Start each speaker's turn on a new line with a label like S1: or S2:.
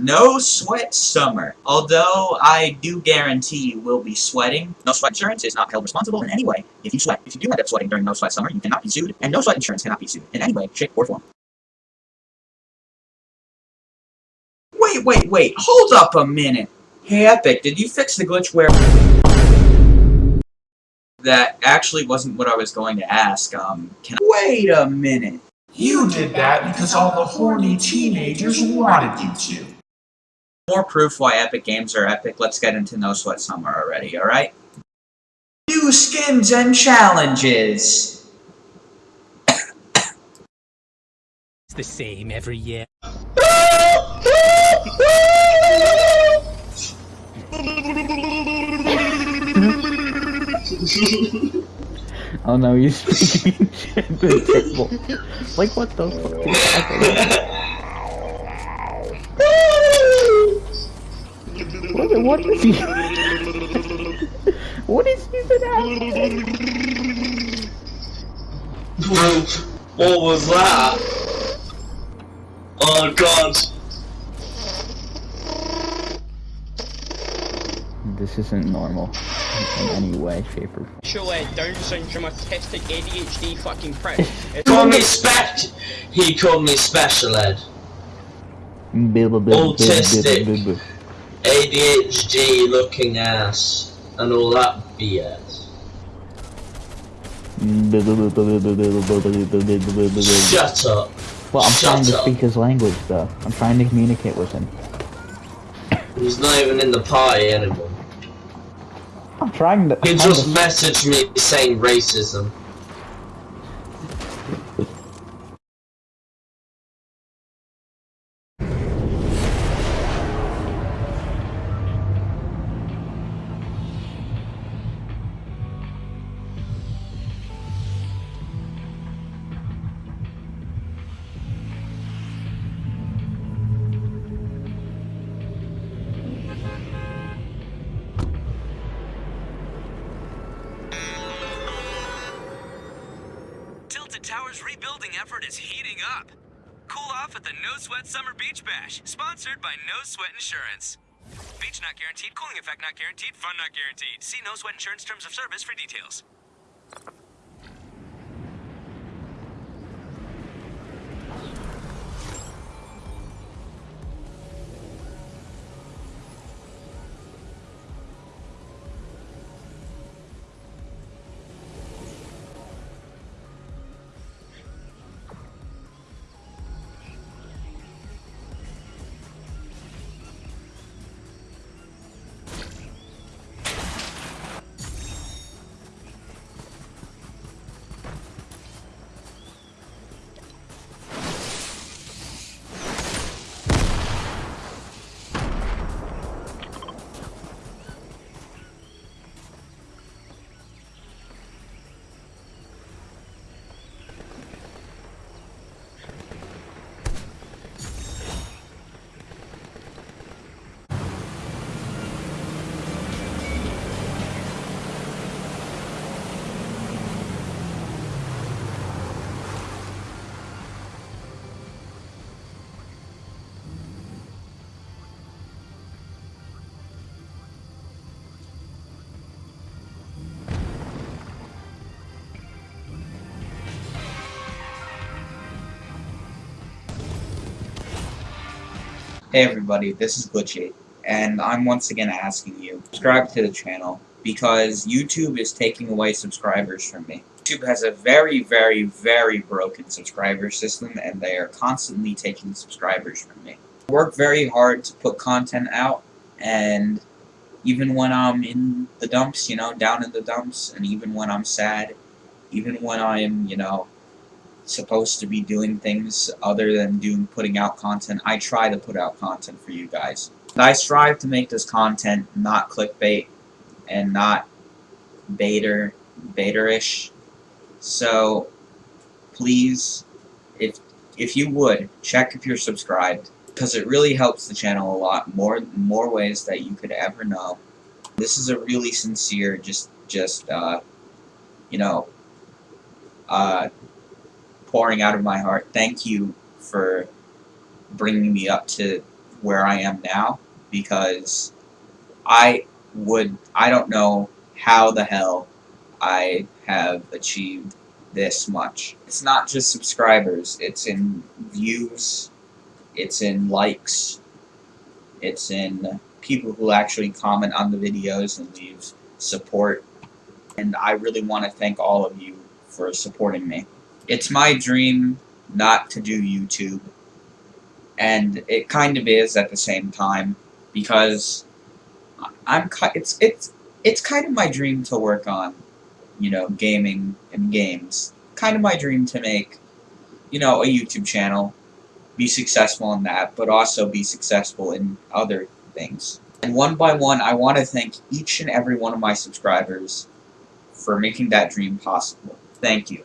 S1: No sweat summer. Although I do guarantee you will be sweating, no sweat insurance is not held responsible in any way. If you sweat, if you do end up sweating during no sweat summer, you cannot be sued, and no sweat insurance cannot be sued in any way, shape, or form. Wait, wait, wait, hold up a minute. Hey Epic, did you fix the glitch where... That actually wasn't what I was going to ask, um, can I... Wait a minute.
S2: You did that because all the horny teenagers wanted you to.
S1: More proof why Epic Games are epic, let's get into No Sweat Summer already, alright? New skins and challenges!
S3: It's the same every year.
S4: Oh no, he's speaking shit to the table. Like what the fuck is? What, what is he? what is even happening?
S5: what was that? Oh god.
S4: This isn't normal in any way, shape, or
S6: Actual uh, Down syndrome, autistic, ADHD fucking prick.
S5: He called me spec. He called me special ed. Autistic. ADHD looking ass and all that BS. Shut up.
S4: Well, I'm
S5: Shut
S4: trying to
S5: up.
S4: speak his language, though. I'm trying to communicate with him.
S5: He's not even in the party anymore.
S4: I'm trying to.
S5: He just
S4: to-
S5: messaged me saying racism.
S7: Tilted Tower's rebuilding effort is heating up. Cool off at the No Sweat Summer Beach Bash, sponsored by No Sweat Insurance. Beach not guaranteed, cooling effect not guaranteed, fun not guaranteed. See No Sweat Insurance terms of service for details.
S1: Hey everybody, this is Glitchy, and I'm once again asking you, subscribe to the channel, because YouTube is taking away subscribers from me. YouTube has a very, very, very broken subscriber system, and they are constantly taking subscribers from me. I work very hard to put content out, and even when I'm in the dumps, you know, down in the dumps, and even when I'm sad, even when I'm, you know, supposed to be doing things other than doing putting out content, I try to put out content for you guys. I strive to make this content not clickbait and not baiter baiterish. So please, if if you would, check if you're subscribed because it really helps the channel a lot more more ways that you could ever know. This is a really sincere, just just uh, you know, uh, pouring out of my heart. Thank you for bringing me up to where I am now because I would I don't know how the hell I have achieved this much. It's not just subscribers, it's in views, it's in likes, it's in people who actually comment on the videos and leave support. And I really want to thank all of you for supporting me. It's my dream not to do YouTube. And it kind of is at the same time because I'm it's it's it's kind of my dream to work on, you know, gaming and games. Kind of my dream to make, you know, a YouTube channel, be successful in that, but also be successful in other things. And one by one, I want to thank each and every one of my subscribers for making that dream possible. Thank you.